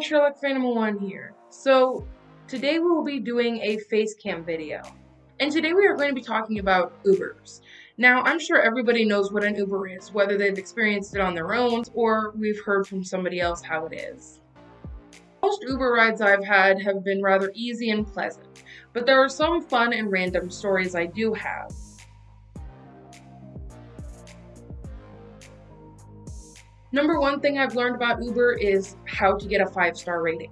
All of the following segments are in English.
Sherlock Phantom 1 here. So, today we will be doing a face cam video. And today we are going to be talking about Ubers. Now, I'm sure everybody knows what an Uber is, whether they've experienced it on their own or we've heard from somebody else how it is. Most Uber rides I've had have been rather easy and pleasant, but there are some fun and random stories I do have. Number one thing I've learned about Uber is how to get a five star rating.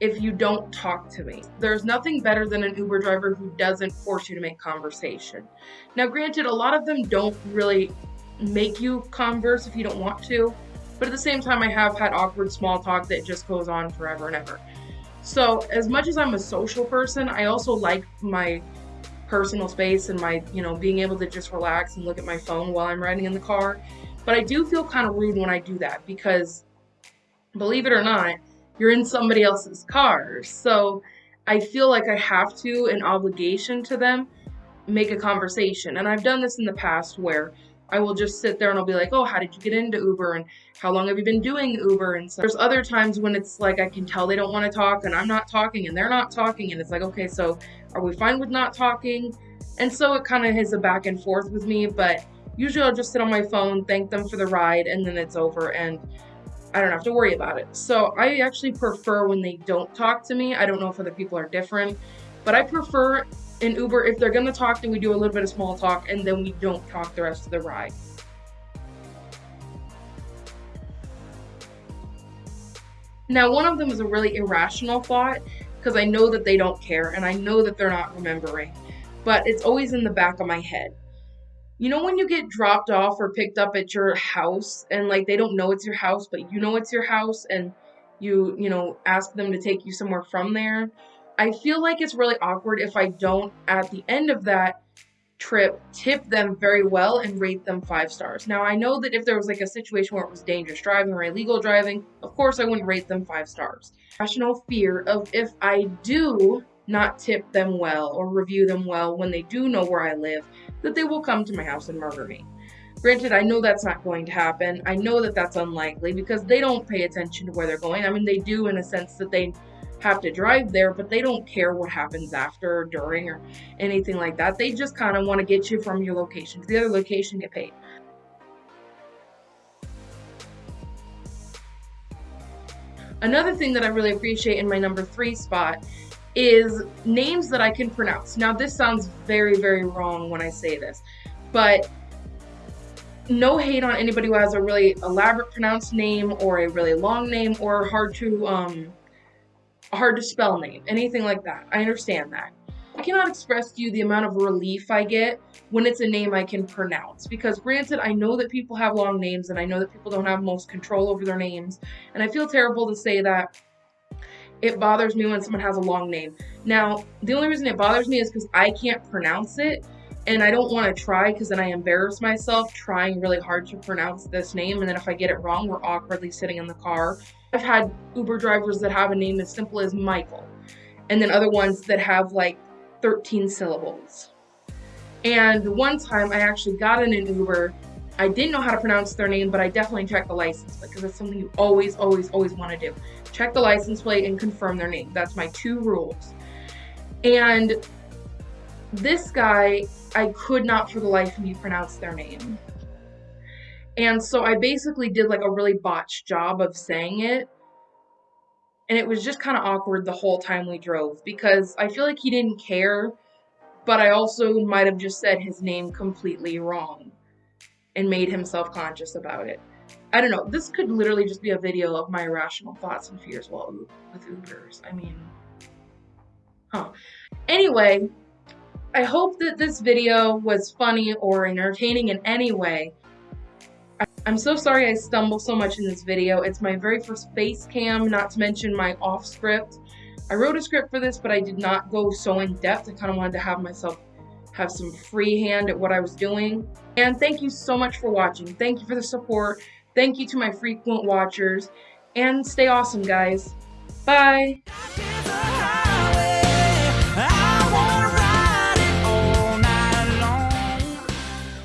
If you don't talk to me, there's nothing better than an Uber driver who doesn't force you to make conversation. Now, granted, a lot of them don't really make you converse if you don't want to, but at the same time, I have had awkward small talk that just goes on forever and ever. So, as much as I'm a social person, I also like my personal space and my, you know, being able to just relax and look at my phone while I'm riding in the car. But I do feel kind of rude when I do that because, believe it or not, you're in somebody else's car. So I feel like I have to, an obligation to them, make a conversation. And I've done this in the past where I will just sit there and I'll be like, oh, how did you get into Uber? And how long have you been doing Uber? And so there's other times when it's like I can tell they don't want to talk and I'm not talking and they're not talking. And it's like, okay, so are we fine with not talking? And so it kind of is a back and forth with me. But Usually I'll just sit on my phone, thank them for the ride, and then it's over and I don't have to worry about it. So I actually prefer when they don't talk to me. I don't know if other people are different, but I prefer in Uber, if they're gonna talk, then we do a little bit of small talk and then we don't talk the rest of the ride. Now, one of them is a really irrational thought because I know that they don't care and I know that they're not remembering, but it's always in the back of my head you know when you get dropped off or picked up at your house and like they don't know it's your house but you know it's your house and you you know ask them to take you somewhere from there? I feel like it's really awkward if i don't at the end of that trip tip them very well and rate them five stars. Now i know that if there was like a situation where it was dangerous driving or illegal driving of course i wouldn't rate them five stars. Rational fear of if i do not tip them well or review them well when they do know where I live, that they will come to my house and murder me. Granted, I know that's not going to happen. I know that that's unlikely because they don't pay attention to where they're going. I mean, they do in a sense that they have to drive there, but they don't care what happens after or during or anything like that. They just kind of want to get you from your location to the other location, get paid. Another thing that I really appreciate in my number three spot is names that I can pronounce. Now, this sounds very, very wrong when I say this, but no hate on anybody who has a really elaborate pronounced name or a really long name or hard to um hard to spell name, anything like that. I understand that. I cannot express to you the amount of relief I get when it's a name I can pronounce. Because granted, I know that people have long names and I know that people don't have most control over their names. And I feel terrible to say that it bothers me when someone has a long name. Now, the only reason it bothers me is because I can't pronounce it and I don't want to try because then I embarrass myself trying really hard to pronounce this name and then if I get it wrong, we're awkwardly sitting in the car. I've had Uber drivers that have a name as simple as Michael and then other ones that have like 13 syllables. And one time I actually got in an Uber I didn't know how to pronounce their name, but I definitely checked the license plate because it's something you always, always, always want to do. Check the license plate and confirm their name. That's my two rules. And this guy, I could not for the life of me pronounce their name. And so I basically did like a really botched job of saying it. And it was just kind of awkward the whole time we drove because I feel like he didn't care, but I also might have just said his name completely wrong and made him self-conscious about it. I don't know. This could literally just be a video of my irrational thoughts and fears while with Ubers. I mean, huh. Anyway, I hope that this video was funny or entertaining in any way. I'm so sorry I stumble so much in this video. It's my very first face cam, not to mention my off script. I wrote a script for this, but I did not go so in depth. I kind of wanted to have myself have some free hand at what I was doing. And thank you so much for watching. Thank you for the support. Thank you to my frequent watchers. And stay awesome, guys. Bye.